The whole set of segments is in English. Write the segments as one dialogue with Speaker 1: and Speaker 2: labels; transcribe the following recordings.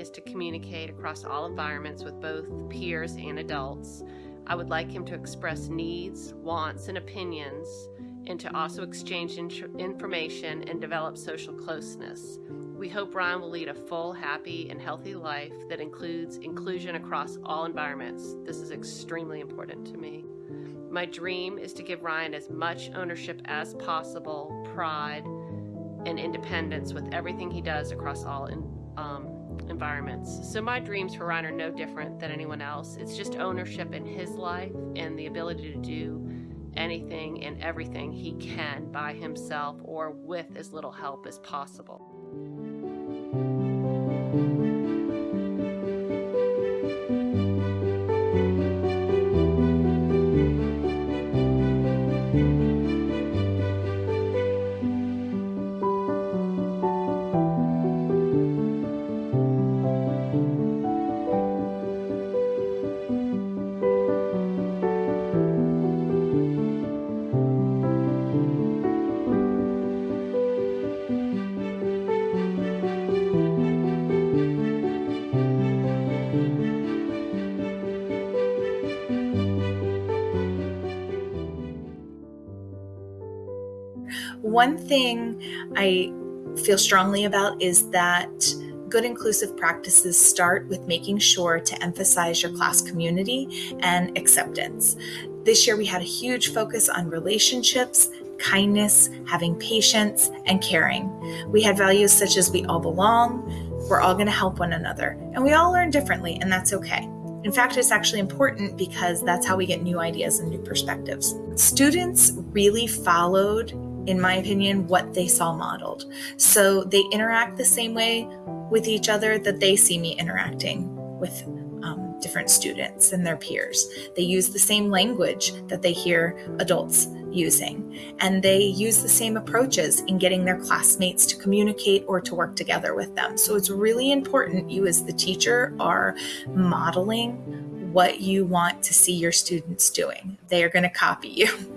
Speaker 1: is to communicate across all environments with both peers and adults. I would like him to express needs, wants, and opinions, and to also exchange information and develop social closeness. We hope Ryan will lead a full, happy, and healthy life that includes inclusion across all environments. This is extremely important to me. My dream is to give Ryan as much ownership as possible, pride, and independence with everything he does across all in, um, environments. So my dreams for Ryan are no different than anyone else. It's just ownership in his life and the ability to do anything and everything he can by himself or with as little help as possible.
Speaker 2: One thing I feel strongly about is that good inclusive practices start with making sure to emphasize your class community and acceptance. This year we had a huge focus on relationships, kindness, having patience, and caring. We had values such as we all belong, we're all going to help one another, and we all learn differently, and that's okay. In fact, it's actually important because that's how we get new ideas and new perspectives. Students really followed in my opinion, what they saw modeled. So they interact the same way with each other that they see me interacting with um, different students and their peers. They use the same language that they hear adults using, and they use the same approaches in getting their classmates to communicate or to work together with them. So it's really important you, as the teacher, are modeling what you want to see your students doing. They are going to copy you.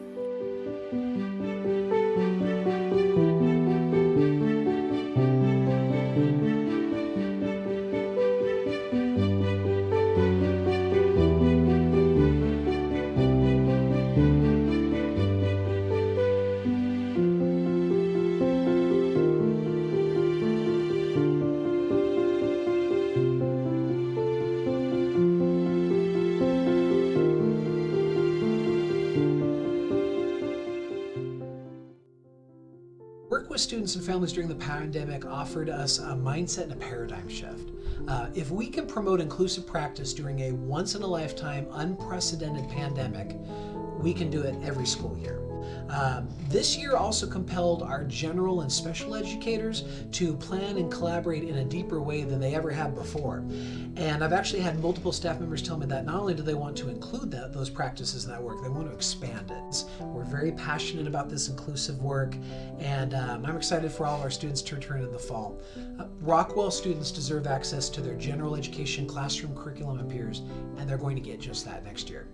Speaker 3: students and families during the pandemic offered us a mindset and a paradigm shift. Uh, if we can promote inclusive practice during a once in a lifetime, unprecedented pandemic, we can do it every school year. Um, this year also compelled our general and special educators to plan and collaborate in a deeper way than they ever have before. And I've actually had multiple staff members tell me that not only do they want to include that, those practices in that work, they want to expand it. We're very passionate about this inclusive work, and um, I'm excited for all of our students to return in the fall. Uh, Rockwell students deserve access to their general education classroom curriculum and peers, and they're going to get just that next year.